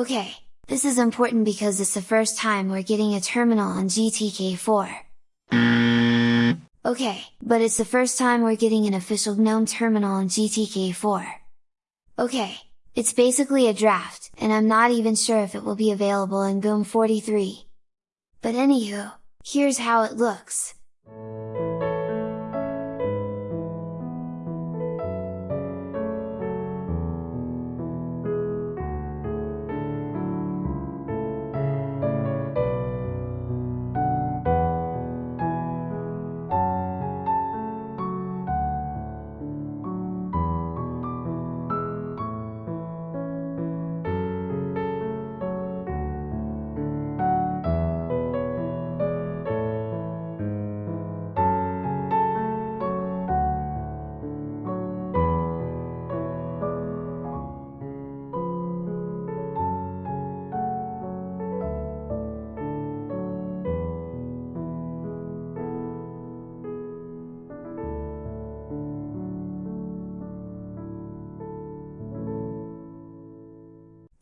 Okay, this is important because it's the first time we're getting a terminal on GTK4. Okay, but it's the first time we're getting an official GNOME terminal on GTK4. Okay, it's basically a draft, and I'm not even sure if it will be available in GNOME 43. But anywho, here's how it looks.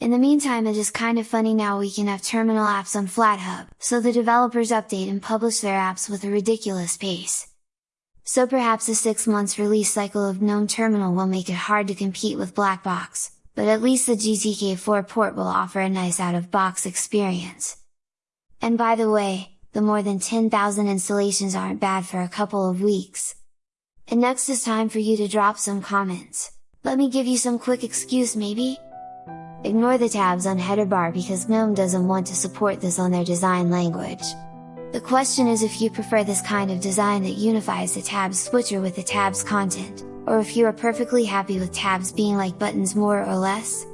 In the meantime it is kind of funny now we can have terminal apps on FlatHub, so the developers update and publish their apps with a ridiculous pace. So perhaps a 6 months release cycle of GNOME Terminal will make it hard to compete with Blackbox, but at least the GTK4 port will offer a nice out-of-box experience. And by the way, the more than 10,000 installations aren't bad for a couple of weeks. And next is time for you to drop some comments. Let me give you some quick excuse maybe? Ignore the tabs on header bar because GNOME doesn't want to support this on their design language. The question is if you prefer this kind of design that unifies the tabs switcher with the tabs content, or if you are perfectly happy with tabs being like buttons more or less?